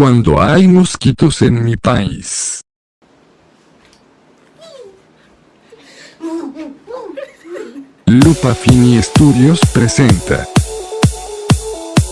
cuando hay mosquitos en mi país. Lupa Fini Studios presenta